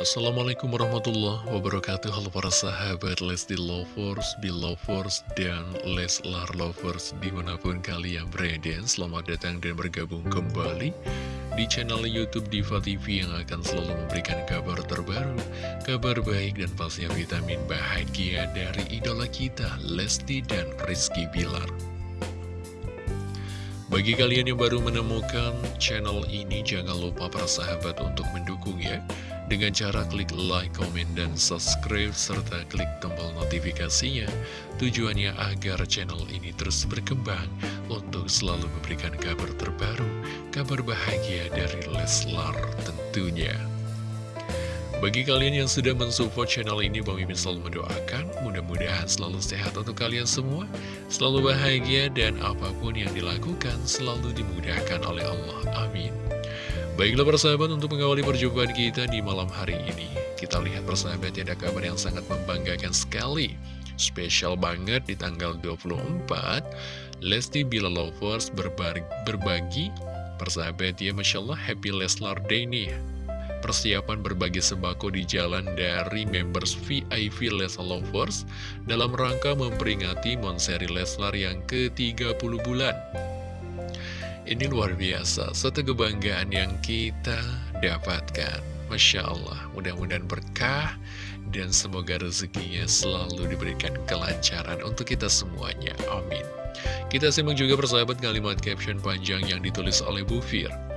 Assalamualaikum warahmatullahi wabarakatuh. Halo para sahabat Lesti Lovers, Belovers, dan Leslar Lovers Di mana pun kalian berada. Selamat datang dan bergabung kembali Di channel Youtube Diva TV Yang akan selalu memberikan kabar terbaru Kabar baik dan pastinya vitamin bahagia Dari idola kita Lesti dan Rizky Bilar bagi kalian yang baru menemukan channel ini, jangan lupa para sahabat untuk mendukung ya dengan cara klik like, komen, dan subscribe, serta klik tombol notifikasinya. Tujuannya agar channel ini terus berkembang untuk selalu memberikan kabar terbaru, kabar bahagia dari Leslar tentunya. Bagi kalian yang sudah mensupport channel ini, Bang Mimin selalu mendoakan, mudah-mudahan selalu sehat untuk kalian semua, selalu bahagia, dan apa pun yang dilakukan selalu dimudahkan oleh Allah. Amin. Baiklah persahabat untuk mengawali perjumpaan kita di malam hari ini Kita lihat persahabat ada kabar yang sangat membanggakan sekali. Spesial banget di tanggal 24 Lesti Bila Lovers berbagi, berbagi. Persahabat ya Masya Allah Happy Leslar Day nih Persiapan berbagi sembako di jalan dari members VIP Leslar Lovers Dalam rangka memperingati Monseri Leslar yang ke-30 bulan ini luar biasa, satu kebanggaan yang kita dapatkan. Masya Allah, mudah-mudahan berkah dan semoga rezekinya selalu diberikan kelancaran untuk kita semuanya. Amin. Kita simak juga persahabat kalimat caption panjang yang ditulis oleh Bu Fir.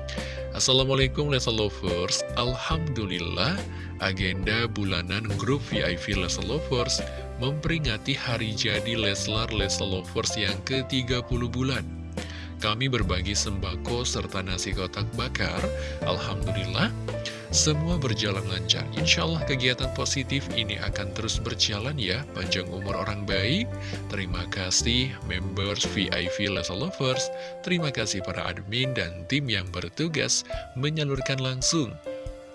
Assalamualaikum Lesa Lovers Alhamdulillah agenda bulanan grup VIP Lesa Lovers memperingati hari jadi Leslar Lesa Lovers yang ke-30 bulan kami berbagi sembako serta nasi kotak bakar. Alhamdulillah, semua berjalan lancar. Insya Allah kegiatan positif ini akan terus berjalan ya. Panjang umur orang baik. Terima kasih members VIP Lesa Lovers. Terima kasih para admin dan tim yang bertugas menyalurkan langsung.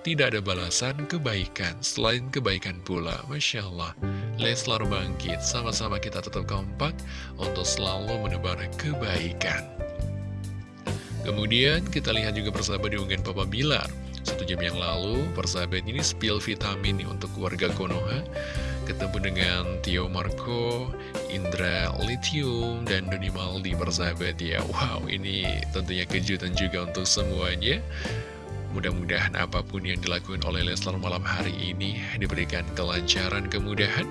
Tidak ada balasan kebaikan, selain kebaikan pula. Masya Allah, Leslar bangkit, sama-sama kita tetap kompak untuk selalu menebar kebaikan. Kemudian kita lihat juga persahabat diunggahan Papa Bilar Satu jam yang lalu persahabat ini spill vitamin nih untuk keluarga Konoha. Ketemu dengan Tio Marco, Indra Lithium, dan Doni Maldi persahabat ya. Wow ini tentunya kejutan juga untuk semuanya. Mudah-mudahan apa pun yang dilakukan oleh Leslar malam hari ini diberikan kelancaran, kemudahan.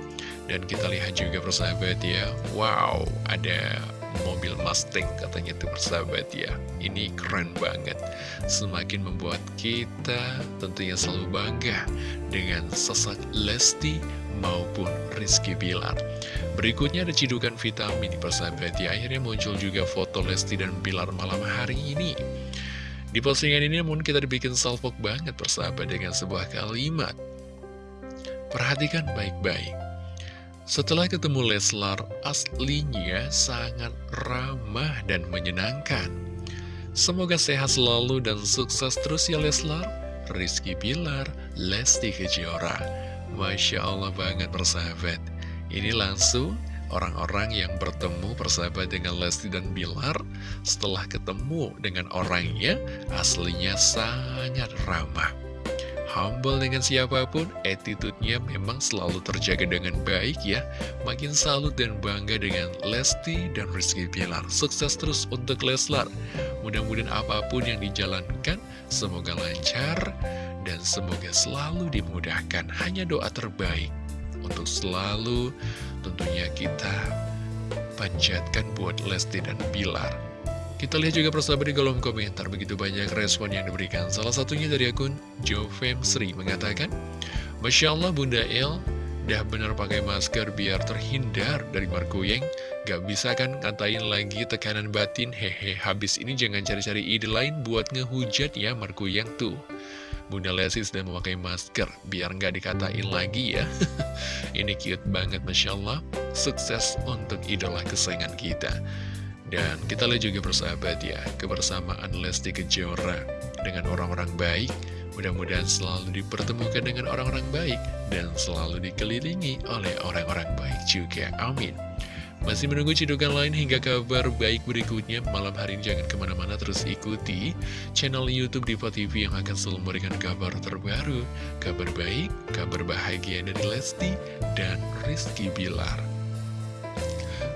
Dan kita lihat juga persahabat ya. Wow ada mobil Mustang katanya tuh persahabat ya. Ini keren banget. Semakin membuat kita tentunya selalu bangga Dengan sosok Lesti maupun Rizky Bilar. Berikutnya ada cidukan vitamin persahabat ya. Akhirnya muncul juga foto Lesti dan Bilar malam hari ini. Di postingan ini namun kita dibikin salvok banget persahabat dengan sebuah kalimat. Perhatikan baik-baik setelah ketemu Leslar, aslinya sangat ramah dan menyenangkan. Semoga sehat selalu dan sukses terus ya Leslar. Rizky Pilar, Lesti Kejora. Masya Allah banget persahabat. Ini langsung orang-orang yang bertemu persahabat dengan Lesti dan Bilar setelah ketemu dengan orangnya aslinya sangat ramah humble dengan siapa pun, attitude-nya memang selalu terjaga dengan baik ya. Makin salut dan bangga dengan Lesti dan Rizky Pilar. Sukses terus untuk Leslar. Mudah-mudahan apa pun yang dijalankan, semoga lancar dan semoga selalu dimudahkan. Hanya doa terbaik untuk selalu tentunya kita panjatkan buat Lesti dan Bilar. Kita lihat juga persahabat di kolom komentar begitu banyak respon yang diberikan. Salah satunya dari akun Jovem Sri mengatakan, Masya Allah Bunda El, dah benar pakai masker biar terhindar dari markuyeng. Gak bisa kan katain lagi tekanan batin, hehe, habis ini jangan cari-cari ide lain buat ngehujat ya markuyeng tuh. Bunda Lesti sudah memakai masker, biar nggak dikatain lagi ya. ini cute banget, Masya Allah. Sukses untuk idola kesayangan kita. Dan kita lihat juga persahabat ya, kebersamaan Lesti Kejora dengan orang-orang baik, mudah-mudahan selalu dipertemukan dengan orang-orang baik, dan selalu dikelilingi oleh orang-orang baik juga. Amin. Masih menunggu cidukan lain hingga kabar baik berikutnya Malam hari ini jangan ke mana-mana terus ikuti channel Youtube Diva TV Yang akan selalu memberikan kabar terbaru Kabar baik, kabar bahagia dari Lesti dan Rizky Bilar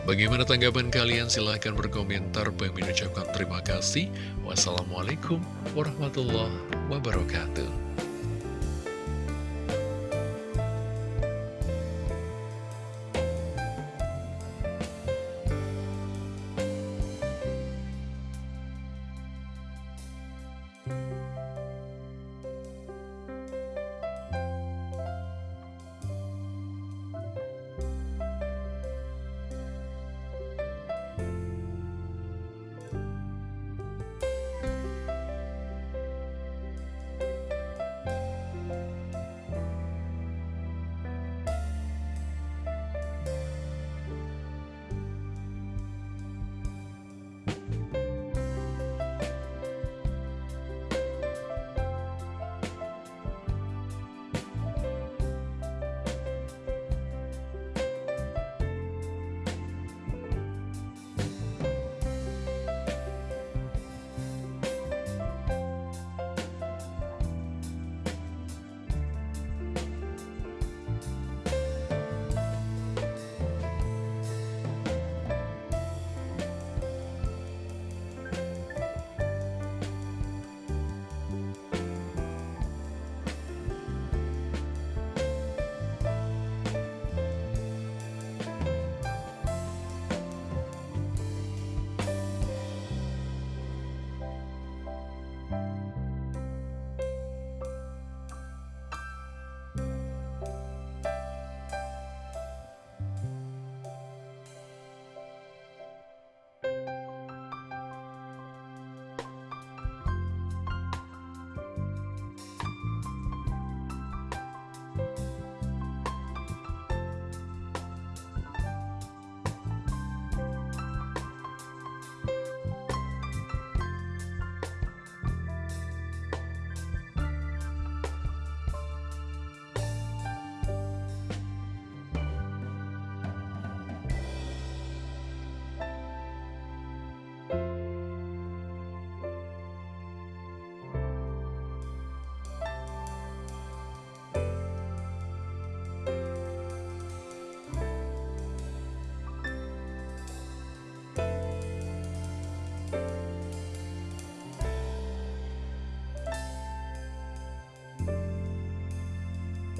Bagaimana tanggapan kalian? Silahkan berkomentar. Bang ucapkan terima kasih. Wassalamualaikum warahmatullahi wabarakatuh.